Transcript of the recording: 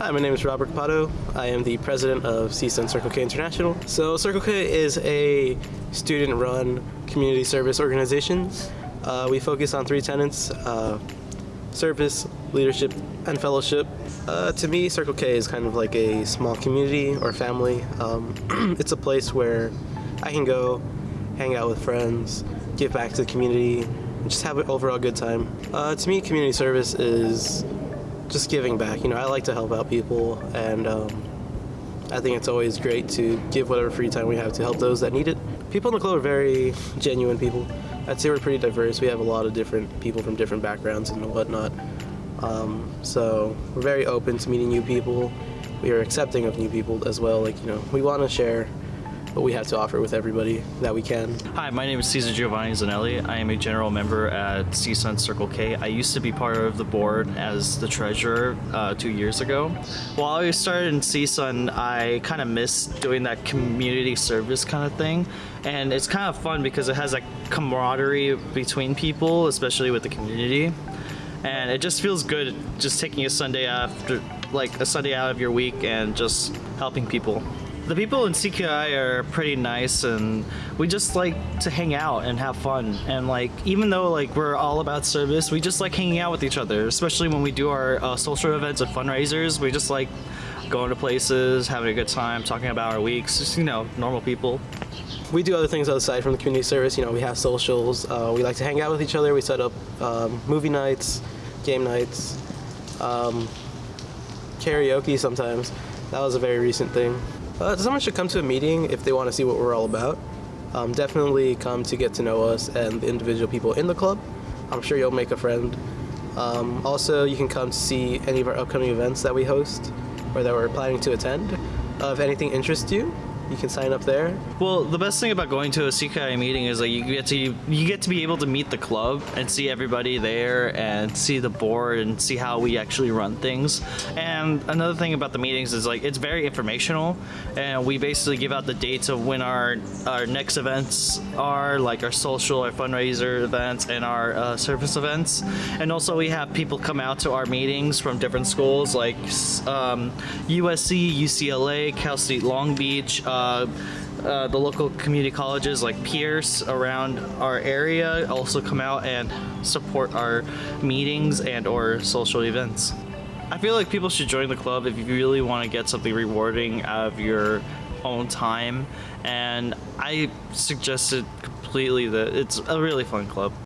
Hi, my name is Robert Capato. I am the president of CSUN Circle K International. So Circle K is a student-run community service organization. Uh, we focus on three tenets, uh, service, leadership, and fellowship. Uh, to me, Circle K is kind of like a small community or family. Um, it's a place where I can go, hang out with friends, give back to the community, and just have an overall good time. Uh, to me, community service is just giving back. You know, I like to help out people, and um, I think it's always great to give whatever free time we have to help those that need it. People in the club are very genuine people. I'd say we're pretty diverse. We have a lot of different people from different backgrounds and whatnot. Um, so we're very open to meeting new people. We are accepting of new people as well. Like, you know, we want to share what we have to offer with everybody that we can. Hi, my name is Cesar Giovanni Zanelli. I am a general member at CSUN Circle K. I used to be part of the board as the treasurer uh, two years ago. While I started in CSUN, I kind of missed doing that community service kind of thing. And it's kind of fun because it has that camaraderie between people, especially with the community. And it just feels good just taking a Sunday after, like a Sunday out of your week and just helping people. The people in CKI are pretty nice and we just like to hang out and have fun. And like, even though like we're all about service, we just like hanging out with each other, especially when we do our uh, social events and fundraisers. We just like going to places, having a good time, talking about our weeks, just, you know, normal people. We do other things outside from the community service. You know, we have socials. Uh, we like to hang out with each other. We set up um, movie nights, game nights, um, karaoke sometimes. That was a very recent thing. Uh, someone should come to a meeting if they want to see what we're all about. Um, definitely come to get to know us and the individual people in the club. I'm sure you'll make a friend. Um, also, you can come to see any of our upcoming events that we host or that we're planning to attend. Uh, if anything interests you, you can sign up there. Well, the best thing about going to a CKI meeting is like you get to you get to be able to meet the club and see everybody there and see the board and see how we actually run things. And another thing about the meetings is like it's very informational and we basically give out the dates of when our our next events are like our social our fundraiser events and our uh, service events. And also we have people come out to our meetings from different schools like um, USC, UCLA, Cal State Long Beach, uh, uh, uh, the local community colleges like Pierce around our area also come out and support our meetings and or social events. I feel like people should join the club if you really want to get something rewarding out of your own time and I suggested completely that it's a really fun club.